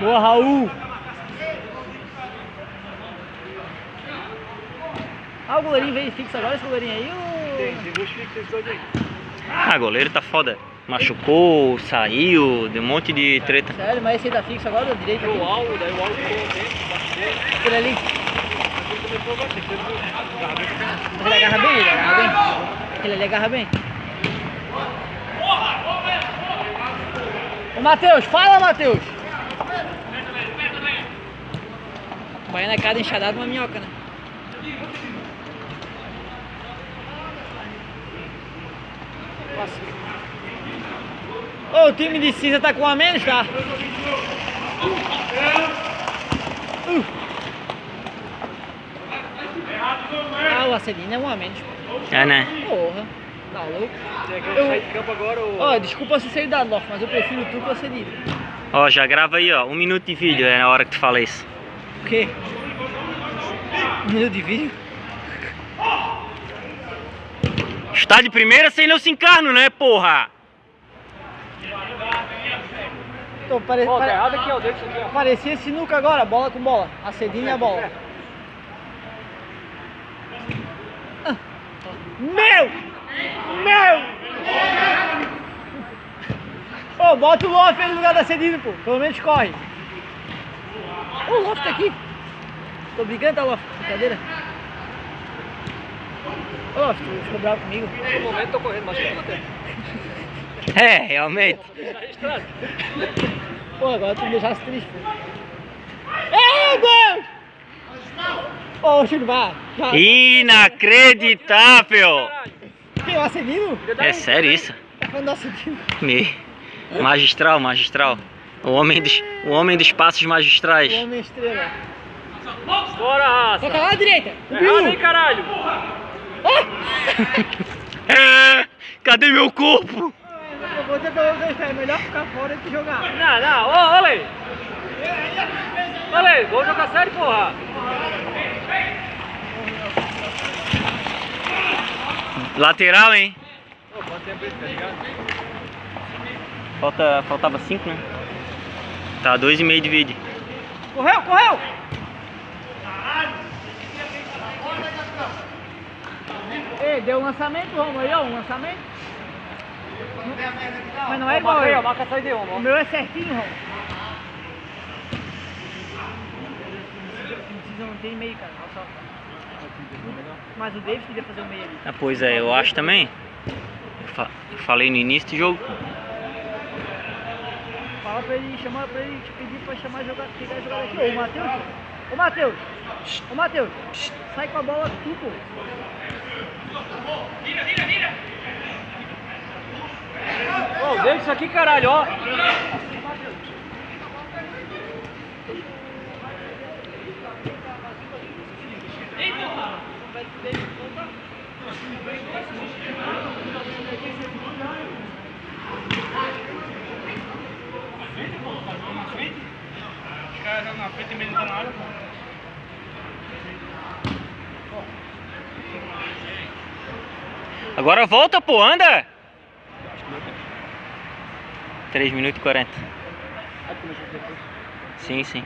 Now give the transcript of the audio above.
Boa, Raul. Ah, o goleirinho veio fixo agora, esse goleirinho aí. O... Tem, tem dois fixos esse dois aí. Ah, goleiro tá foda. Machucou, saiu, deu um monte de treta. Sério, mas esse aí tá fixo agora, da direita. O aqui. Al, daí o Al ficou dentro, embaixo dele. Aquele ali. Ele agarra bem, ele agarra bem. Aquele ali agarra bem. Ô Matheus, fala Matheus! Baiana é cada enxadada uma minhoca, né? Ô, o time de cinza tá com um a menos, tá? Uh. Ah, o Acedino é um a menos. É, né? Porra, tá louco? Aquele Eu- sair de campo agora, o... Ó, desculpa se sair da Loft, mas eu prefiro tu que o Acedino. Ó, já grava aí, ó. Um minuto de vídeo, é na hora que tu fala isso. O quê? Um minuto de vídeo? Está de primeira sem não se encarno, né, porra? Tô, pare... Tá pare- aqui, ó, deixa aqui, ó. Parecia sinuca agora, bola com bola. Acedino e a bola. Ah. Meu! Meu! Ô, bota o Loft aí no lugar da Acedino, pô. Pelo menos corre. Ô, o Loft tá aqui. Tô brigando, tá, Loft? Brincadeira. Ô, Loft, ficou bravo comigo? No momento tô correndo, mas que eu tenho. É, realmente. Pô, agora tu me deixasse triste. Ei, Deus! Ô. Já. Inacreditável! Quem, o Acedino? É sério isso? Tá falando do Acedino? Me... Magistral, magistral. O homem dos, o homem dos passos magistrais. O homem estrela. Bora, raça. Toca lá à direita. Errado, hein, caralho. É, cadê meu corpo? Dizer pra vocês, é melhor ficar fora do que jogar. Não, não, ô, ô, Lei. Ô, Lei, vamos jogar sério, porra. Lateral, hein? Ô, quanto tempo isso, tá ligado? Falta, faltava 5, né? Tá, dois e meio de vídeo. Correu, correu! Ei, deu um lançamento, Romo, aí, ó, um lançamento. Mas não é igual aí, ó, eu. marca a saída aí, ó. O meu é certinho, Romo. Precisa não tem meio, cara. Olha só. Mas o Davis queria fazer o meio ali. Ah, pois é, eu acho também. Eu, fa- eu falei no início do jogo. Fala pra ele, chamar pra ele, te pedir pra chamar jogar, pegar e jogar aqui. Ô, Matheus, ô Matheus, ô Matheus, sai com a bola tu, pô. Ô, deixa isso aqui, caralho, ó. Agora volta, pô, anda! 3 minutos e 40. Sim, sim.